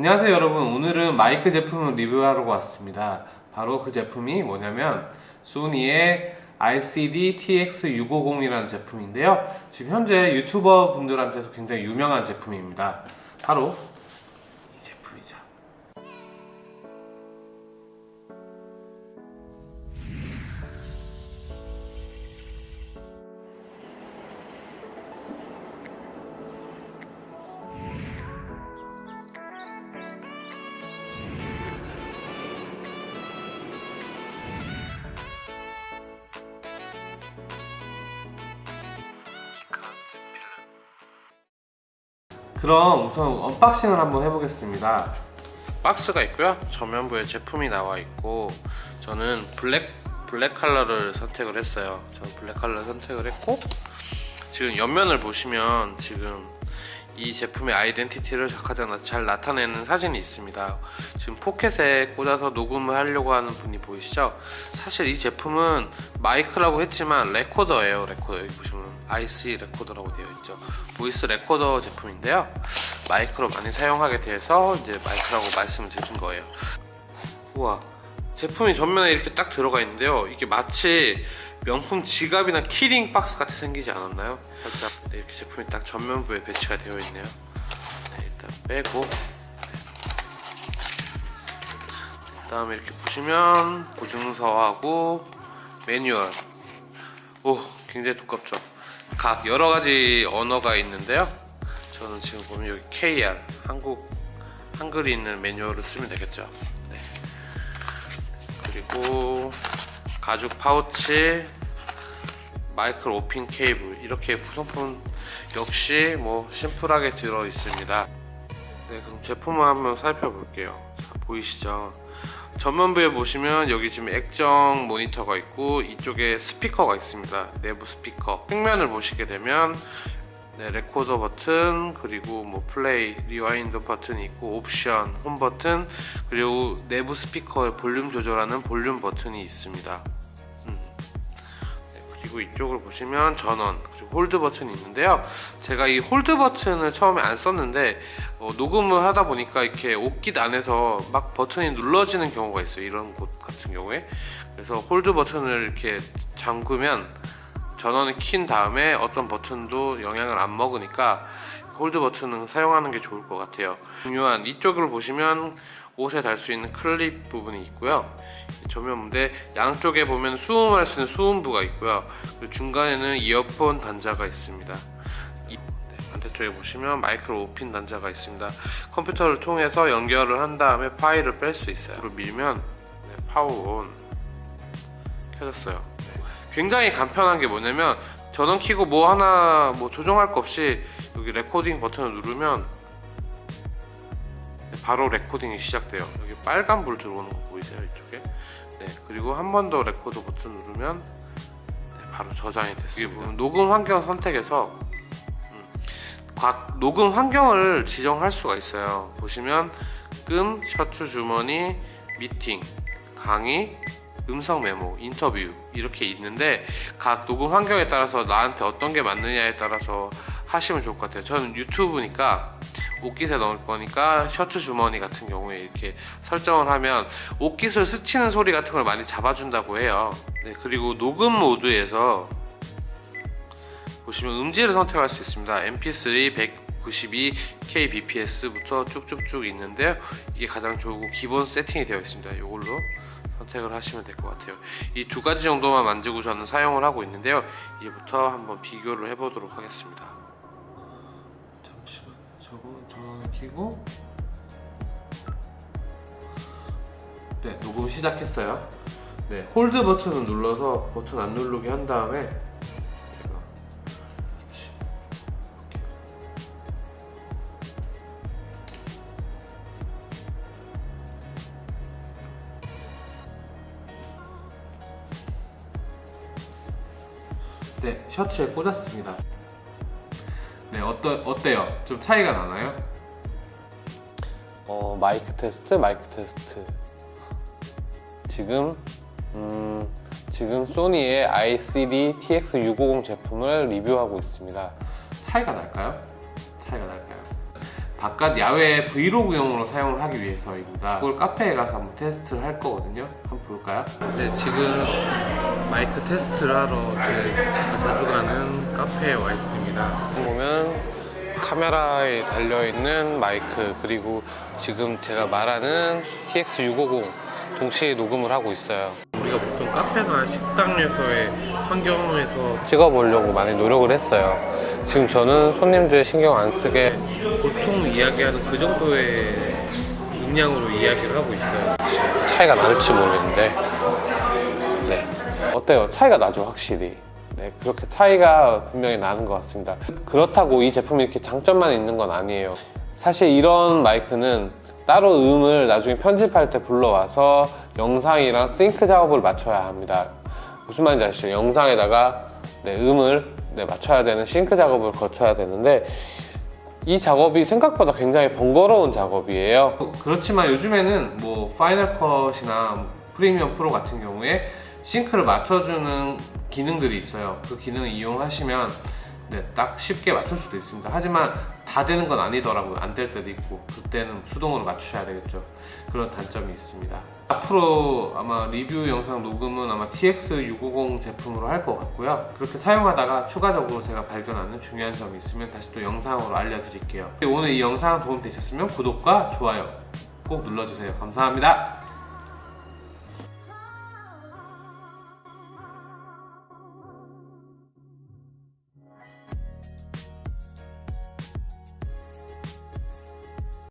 안녕하세요 여러분. 오늘은 마이크 제품을 리뷰하러 왔습니다. 바로 그 제품이 뭐냐면 소니의 RCD TX650 이라는 제품인데요. 지금 현재 유튜버 분들한테서 굉장히 유명한 제품입니다. 바로 그럼 우선 unboxing을 한번 해보겠습니다. 박스가 있고요. 전면부에 제품이 나와 있고 저는 블랙 블랙 컬러를 선택을 했어요. 저는 블랙 컬러를 선택을 했고 지금 옆면을 보시면 지금 이 제품의 아이덴티티를 가장 잘 나타내는 사진이 있습니다. 지금 포켓에 꽂아서 녹음을 하려고 하는 분이 보이시죠? 사실 이 제품은 마이크라고 했지만 레코더예요 레코더. 여기 보시면 IC 레코더라고 되어 있죠. 보이스 레코더 제품인데요. 마이크로 많이 사용하게 돼서 이제 마이크라고 말씀을 드린 거예요. 우와 제품이 전면에 이렇게 딱 들어가 있는데요. 이게 마치 명품 지갑이나 키링 박스 같이 생기지 않았나요? 살짝 네, 이렇게 제품이 딱 전면부에 배치가 되어 있네요. 네, 일단 빼고. 그 다음에 이렇게 보시면 보증서하고 매뉴얼. 오 굉장히 두껍죠? 각 여러가지 언어가 있는데요. 저는 지금 보면 여기 KR 한국 한글이 있는 매뉴얼을 쓰면 되겠죠? 네. 그리고 가죽 파우치 마이크로 오핀 케이블 이렇게 구성품 역시 뭐 심플하게 들어 있습니다. 네 그럼 제품을 한번 살펴볼게요. 자, 보이시죠? 전면부에 보시면 여기 지금 액정 모니터가 있고 이쪽에 스피커가 있습니다. 내부 스피커. 측면을 보시게 되면 네, 레코더 버튼 그리고 뭐 플레이 rewind 버튼이 있고 옵션 홈 버튼 그리고 내부 스피커 볼륨 조절하는 볼륨 버튼이 있습니다 그리고 이쪽을 보시면 전원 그리고 hold 버튼이 있는데요. 제가 이 hold 버튼을 처음에 안 썼는데 어, 녹음을 하다 보니까 이렇게 옷깃 안에서 막 버튼이 눌러지는 경우가 있어요. 이런 옷 같은 경우에. 그래서 hold 버튼을 이렇게 잠그면 전원을 킨 다음에 어떤 버튼도 영향을 안 먹으니까 hold 버튼은 사용하는 게 좋을 것 같아요. 중요한 이쪽을 보시면 옷에 달 수 있는 클립 부분이 있고요. 전면부인데 양쪽에 보면 수음할 수 있는 수음부가 있고요. 그리고 중간에는 이어폰 단자가 있습니다. 이, 네, 반대쪽에 보시면 마이크로 오핀 단자가 있습니다. 컴퓨터를 통해서 연결을 한 다음에 파일을 뺄 수 있어요. 이걸 밀면 네, power on 켜졌어요. 굉장히 간편한 게 뭐냐면 전원 키고 뭐 하나 뭐 조정할 거 없이 여기 레코딩 버튼을 누르면 바로 레코딩이 시작돼요. 여기 빨간 불 들어오는 거 보이세요? 이쪽에? 네 그리고 한 번 더 레코드 버튼 누르면 네, 바로 저장이 됐습니다. 녹음 환경 선택에서 음, 각 녹음 환경을 지정할 수가 있어요. 보시면 끔, 셔츠 주머니, 미팅, 강의, 음성 메모, 인터뷰 이렇게 있는데 각 녹음 환경에 따라서 나한테 어떤 게 맞느냐에 따라서 하시면 좋을 것 같아요. 저는 유튜브니까 옷깃에 넣을 거니까 셔츠 주머니 같은 경우에 이렇게 설정을 하면 옷깃을 스치는 소리 같은 걸 많이 잡아준다고 해요. 네, 그리고 녹음 모드에서 보시면 음질을 선택할 수 있습니다. Mp3 192 kbps부터 쭉쭉쭉 있는데요. 이게 가장 좋고 기본 세팅이 되어 있습니다. 이걸로 선택을 하시면 될 것 같아요. 이 두 가지 정도만 만지고 저는 사용을 하고 있는데요. 이제부터 한번 비교를 해보도록 하겠습니다 저거 전원 켜고. 네 녹음 시작했어요. 네 hold 버튼을 눌러서 버튼 안 누르게 한 다음에 제가 네, 셔츠에 꽂았습니다. 네, 어떠, 어때요? 좀 차이가 나나요? 어, 마이크 테스트, 마이크 테스트. 지금 음, 지금 소니의 ICD TX650 제품을 리뷰하고 있습니다. 차이가 날까요? 차이가 날까요? 바깥 야외 브이로그용으로 사용을 하기 위해서입니다. 그걸 카페에 가서 한번 테스트를 할 거거든요. 한번 볼까요? 네, 지금 마이크 테스트를 하러 제가 자주 가는 카페에 와 있습니다. 보면 카메라에 달려있는 마이크 그리고 지금 제가 말하는 TX650 동시에 녹음을 하고 있어요. 우리가 보통 카페나 식당에서의 환경에서 찍어보려고 많이 노력을 했어요. 지금 저는 손님들 신경 안 쓰게 보통 이야기하는 그 정도의 음량으로 이야기를 하고 있어요. 차이가 나을지 모르겠는데, 네. 어때요? 차이가 나죠, 확실히. 네, 그렇게 차이가 분명히 나는 것 같습니다. 그렇다고 이 제품이 이렇게 장점만 있는 건 아니에요. 사실 이런 마이크는 따로 음을 나중에 편집할 때 불러와서 영상이랑 싱크 작업을 맞춰야 합니다. 무슨 말인지 아시죠? 영상에다가 네, 음을 네, 맞춰야 되는 싱크 작업을 거쳐야 되는데 이 작업이 생각보다 굉장히 번거로운 작업이에요. 그렇지만 요즘에는 뭐 파이널 컷이나 프리미엄 프로 같은 경우에 싱크를 맞춰주는 기능들이 있어요. 그 기능을 이용하시면 네, 딱 쉽게 맞출 수도 있습니다. 하지만 다 되는 건 아니더라고요. 안 될 때도 있고 그때는 수동으로 맞추셔야 되겠죠. 그런 단점이 있습니다. 앞으로 아마 리뷰 영상 녹음은 아마 TX650 제품으로 할 것 같고요. 그렇게 사용하다가 추가적으로 제가 발견하는 중요한 점이 있으면 다시 또 영상으로 알려드릴게요. 오늘 이 영상 도움 되셨으면 구독과 좋아요 꼭 눌러주세요. 감사합니다.